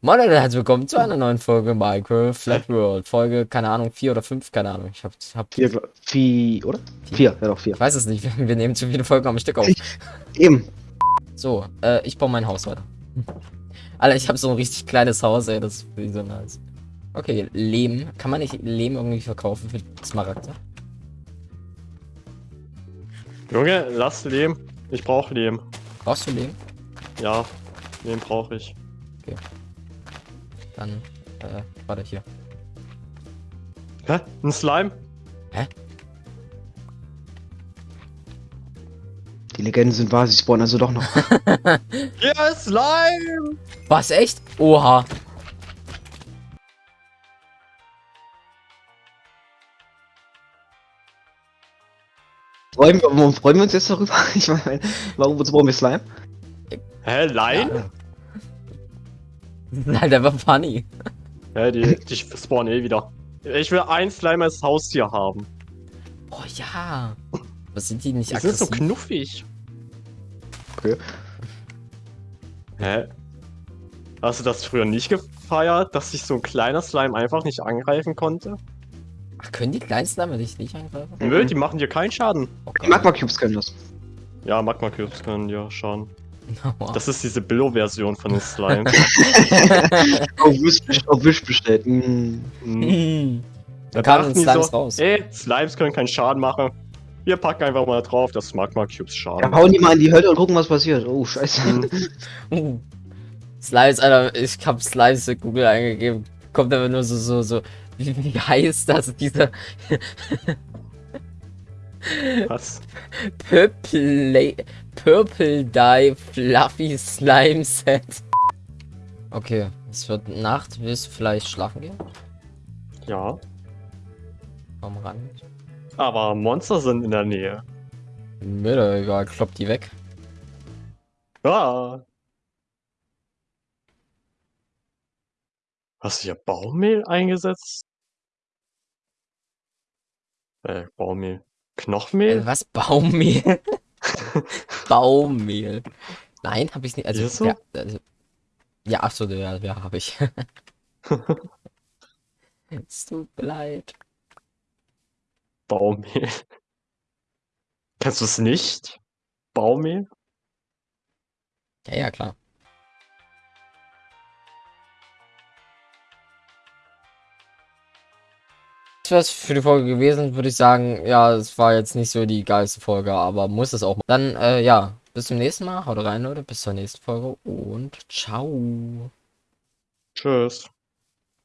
Moin Leute, herzlich willkommen zu einer neuen Folge Minecraft Flat World. Folge, keine Ahnung, 4 oder 5, keine Ahnung. Ich hab, hab Vier, glaub- vier oder? Vier, ja doch, vier. ich weiß es nicht, wir nehmen zu viele Folgen am Stück auf. Eben. So, äh, ich baue mein Haus weiter. Alter, ich habe so ein richtig kleines Haus, ey, das ist wie so nice. Okay, Lehm. Kann man nicht Lehm irgendwie verkaufen für Smaragde? Junge, lass Lehm. Ich brauche Lehm. Brauchst du Lehm? Ja, Lehm brauche ich. Dann, äh, warte hier. Hä? Ein Slime? Die Legenden sind wahr, sie spawnen also doch noch. Ja, Slime! Was, echt? Oha. freuen, wir, warum freuen wir uns jetzt darüber? Ich meine, warum wozu brauchen wir Slime? Hä, Lein? Ja. Das halt einfach funny. Hä, die, die spawnen eh wieder. Ich will ein Slime als Haustier haben. Oh ja. Was sind die nicht Die sind so aggressiv? knuffig. Okay. Hä? Hast du das früher nicht gefeiert, dass sich so ein kleiner Slime einfach nicht angreifen konnte? Ach, können die kleinsten damit nicht, nicht angreifen? Nö, die machen dir keinen Schaden. Oh Die Magma Cubes können das. Ja, Magma Cubes können dir schaden. Das ist diese Billo-Version von dem Slime. Auf Wish, auf Wish bestellt. Mm. Hm. Da Da kamen Slimes so, raus. Ey, Slimes können keinen Schaden machen. Wir packen einfach mal drauf, dass Magma Cubes Ja, schaden. hauen die mal in die Hölle und gucken, was passiert. Oh, scheiße. Uh. Slimes, Alter, ich hab Slimes in Google eingegeben. Kommt aber nur so, so, so. Wie, wie heißt das? Dieser Was? Purple, Purple Dye Fluffy Slime Set. Okay, es wird Nacht. Willst du vielleicht schlafen gehen? Ja. Komm ran. Aber Monster sind in der Nähe. Mir doch egal, klopp die weg. Ah. Hast du hier Baumehl eingesetzt? Äh, Baumehl. Äh, Knochenmehl? was? Baummehl? Baummehl. Nein, habe ich nicht. Also, Ist so? ja, also, ja, so, ja, ja, habe ich. es tut mir leid. Baumehl. Kennst du es nicht? Baumehl? Ja, ja, klar. Das war's für die Folge gewesen, würde ich sagen. Ja, es war jetzt nicht so die geilste Folge, aber muss es auch mal. Dann, äh, ja, bis zum nächsten Mal. Haut rein, Leute. Bis zur nächsten Folge und ciao. Tschüss.